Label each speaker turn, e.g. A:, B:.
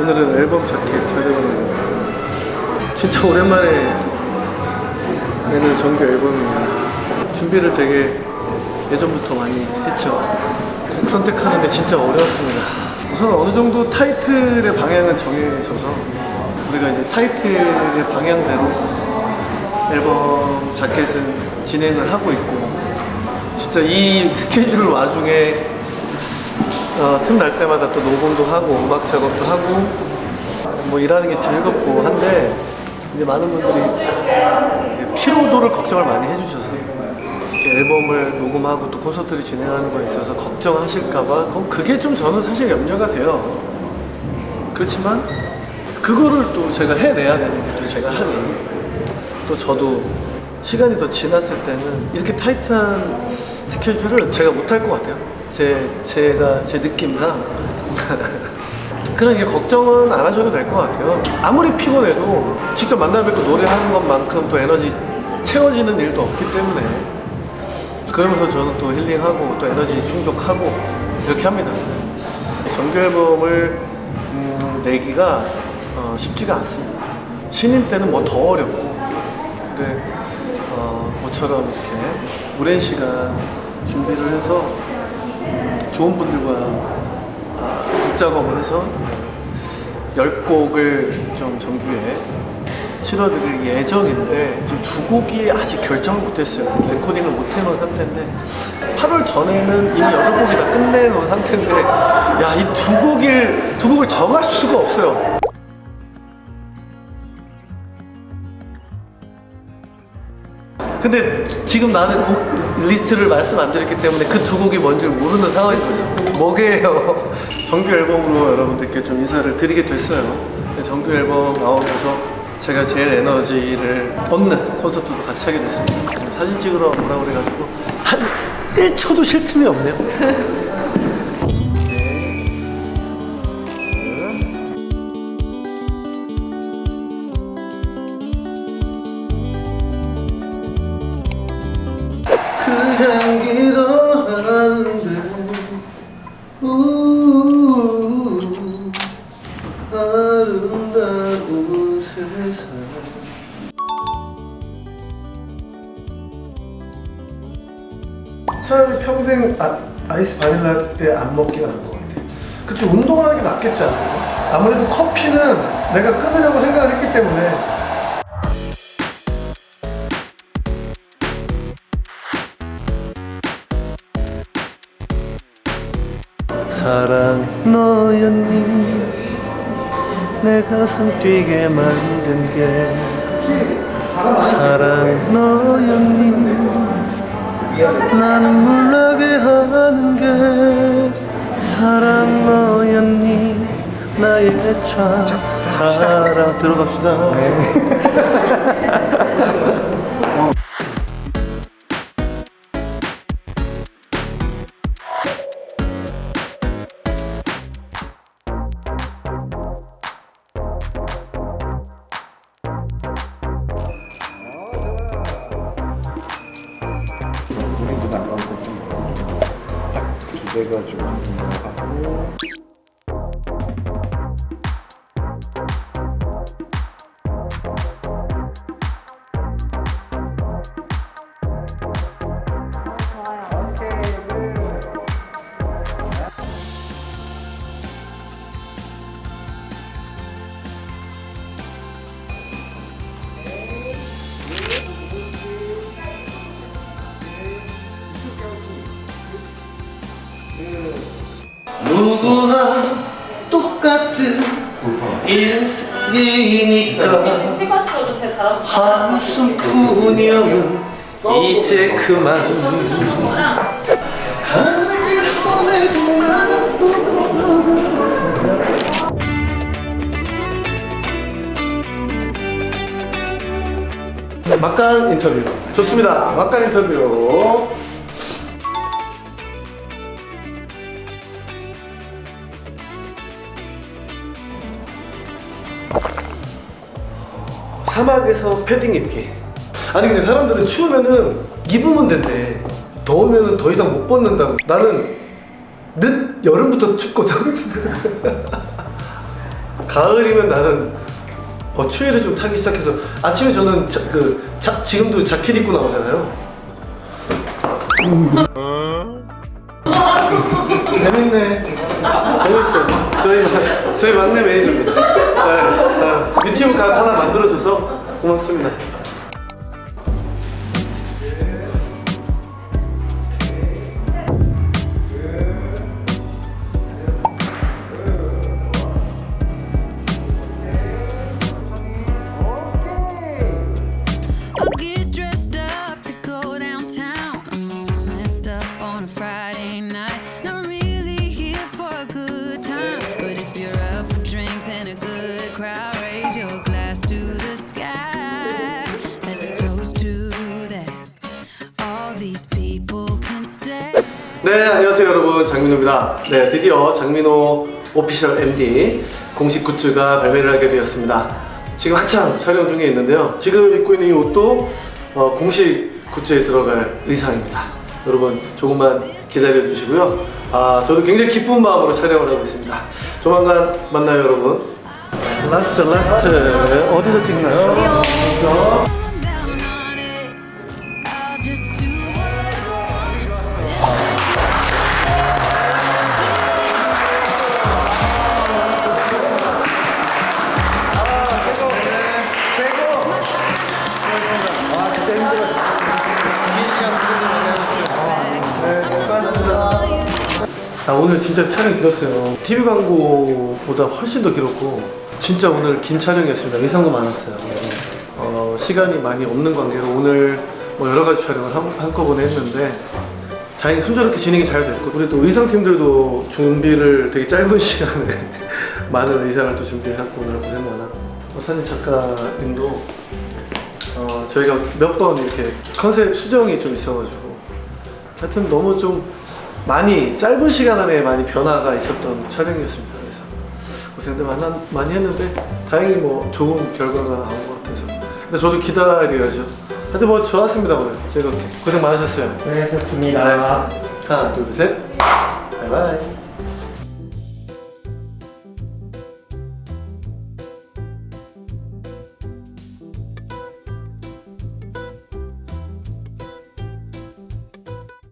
A: 오늘은 앨범 자켓 촬영을 해봤어요 진짜 오랜만에 내는 정규 앨범이에요. 준비를 되게 예전부터 많이 했죠. 곡 선택하는데 진짜 어려웠습니다. 우선 어느 정도 타이틀의 방향은 정해져서 우리가 이제 타이틀의 방향대로 앨범 자켓은 진행을 하고 있고 진짜 이 스케줄 와중에 어, 틈날 때마다 또 녹음도 하고 음악 작업도 하고 뭐 일하는 게 즐겁고 한데 이제 많은 분들이 피로도를 걱정을 많이 해주셔서 앨범을 녹음하고 또 콘서트를 진행하는 거에 있어서 걱정하실까봐 그게 좀 저는 사실 염려가 돼요 그렇지만 그거를 또 제가 해내야 되는 게 또 제가 하는 또 저도 시간이 더 지났을 때는 이렇게 타이트한 스케줄을 제가 못할 것 같아요. 제 제가 제 느낌상 그러니까 걱정은 안 하셔도 될 것 같아요. 아무리 피곤해도 직접 만나 뵙고 노래하는 것만큼 또 에너지 채워지는 일도 없기 때문에 그러면서 저는 또 힐링하고 또 에너지 충족하고 이렇게 합니다. 정규 앨범을 음, 내기가 어, 쉽지가 않습니다. 신인 때는 뭐 더 어렵고 근데 어, 모처럼 이렇게 오랜 시간 준비를 해서 좋은 분들과 작업을 해서 10곡을 좀 정규에 실어드릴 예정인데 지금 두 곡이 아직 결정을 못했어요. 레코딩을 못 해놓은 상태인데 8월 전에는 이미 8곡이 다 끝내놓은 상태인데 야 이 두 곡을 두 곡을 정할 수가 없어요. 근데 지금 나는 곡 리스트를 말씀 안 드렸기 때문에 그 두 곡이 뭔지 모르는 상황인 거죠. 뭐게요? 정규 앨범으로 여러분들께 좀 인사를 드리게 됐어요. 근데 정규 앨범 나오면서 제가 제일 에너지를 얻는 콘서트도 같이 하게 됐습니다. 사진 찍으러 오라고 그래가지고 한 1초도 쉴 틈이 없네요. 차라리 평생 아, 아이스 바닐라 때 안 먹기가 나을 것 같아 그치 운동을 하는 게 낫겠지 않아요? 아무래도 커피는 내가 끊으려고 생각을 했기 때문에 사랑 너였니? 내 가슴 뛰게 만든 게 사랑 너였니? 나는 물나게 하는 게 사랑 너였니? 나의 참 사랑 들어갑시다
B: 기대가지고 하고
C: 누구나 똑같은 인생이니까.
D: 해가지고도 제가 잘하고
C: 한숨 푸념은 이제 그만
A: 막간 인터뷰. 좋습니다. 막간 인터뷰 사막에서 패딩 입기. 아니 근데 사람들은 추우면은 입으면 된대. 더우면은 더 이상 못 벗는다고. 나는 늦 여름부터 춥거든. 가을이면 나는 어, 추위를 좀 타기 시작해서. 아침에 저는 자, 그 자, 지금도 자켓 입고 나오잖아요. 재밌네. 재밌어요 저희 마- 저희 막내 매니저입니다. 유튜브 각 하나 만들어줘서 고맙습니다 네 안녕하세요 여러분. 장민호입니다. 네 드디어 장민호 official MD 공식 굿즈가 발매를 하게 되었습니다. 지금 한창 촬영 중에 있는데요. 지금 입고 있는 이 옷도 어, 공식 굿즈에 들어갈 의상입니다. 여러분 조금만 기다려 주시고요. 아 저도 굉장히 기쁜 마음으로 촬영을 하고 있습니다. 조만간 만나요 여러분. Last last. 어디서 찍나요? 아 오늘 진짜 촬영 길었어요. TV 광고보다 훨씬 더 길었고 진짜 오늘 긴 촬영이었습니다. 의상도 많았어요. 어, 시간이 많이 없는 관계로 오늘 뭐 여러 가지 촬영을 한, 한꺼번에 했는데 다행히 순조롭게 진행이 잘 됐고 우리 또 의상팀들도 준비를 되게 짧은 시간에 많은 의상을 또 준비해갖고 오늘 고생 많았고. 어, 사진 작가님도 어, 저희가 몇 번 이렇게 컨셉 수정이 좀 있어가지고 하여튼 너무 좀 많이 짧은 시간 안에 많이 변화가 있었던 촬영이었습니다. 그래서 고생들 많, 많이 했는데 다행히 뭐 좋은 결과가 나온 것 같아서 근데 저도 기다려야죠. 하여튼 뭐 좋았습니다 오늘 즐겁게 고생 많으셨어요.
B: 네, 좋습니다.
A: 하나 둘셋 바이바이